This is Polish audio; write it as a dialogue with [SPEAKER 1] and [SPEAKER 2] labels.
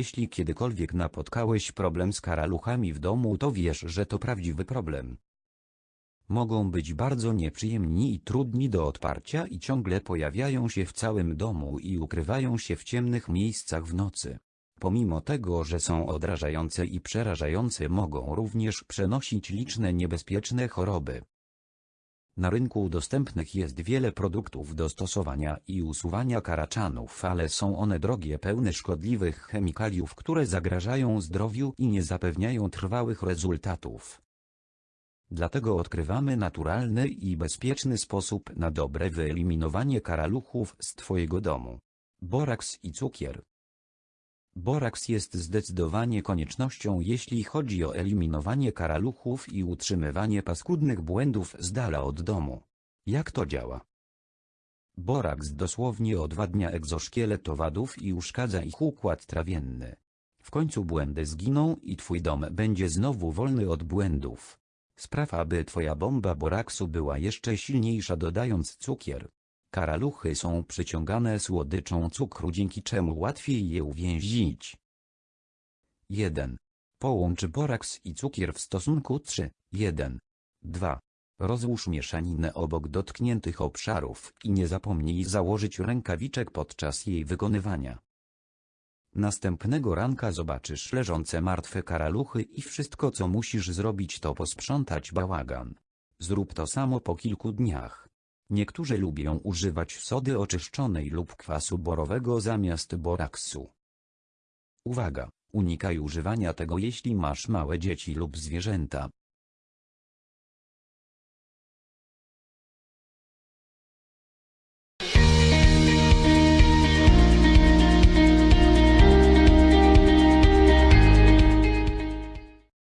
[SPEAKER 1] Jeśli kiedykolwiek napotkałeś problem z karaluchami w domu to wiesz, że to prawdziwy problem. Mogą być bardzo nieprzyjemni i trudni do odparcia i ciągle pojawiają się w całym domu i ukrywają się w ciemnych miejscach w nocy. Pomimo tego, że są odrażające i przerażające mogą również przenosić liczne niebezpieczne choroby. Na rynku dostępnych jest wiele produktów do stosowania i usuwania karaczanów, ale są one drogie pełne szkodliwych chemikaliów, które zagrażają zdrowiu i nie zapewniają trwałych rezultatów. Dlatego odkrywamy naturalny i bezpieczny sposób na dobre wyeliminowanie karaluchów z Twojego domu. Boraks i cukier. Boraks jest zdecydowanie koniecznością jeśli chodzi o eliminowanie karaluchów i utrzymywanie paskudnych błędów z dala od domu. Jak to działa? Boraks dosłownie odwadnia egzoszkielet owadów i uszkadza ich układ trawienny. W końcu błędy zginą i twój dom będzie znowu wolny od błędów. Spraw aby twoja bomba boraksu była jeszcze silniejsza dodając cukier. Karaluchy są przyciągane słodyczą cukru dzięki czemu łatwiej je uwięzić. 1. Połącz boraks i cukier w stosunku 3, 1. 2. Rozłóż mieszaninę obok dotkniętych obszarów i nie zapomnij założyć rękawiczek podczas jej wykonywania. Następnego ranka zobaczysz leżące martwe karaluchy i wszystko co musisz zrobić to posprzątać bałagan. Zrób to samo po kilku dniach. Niektórzy lubią używać sody oczyszczonej lub kwasu borowego zamiast boraksu. Uwaga! Unikaj używania tego jeśli masz małe dzieci lub zwierzęta,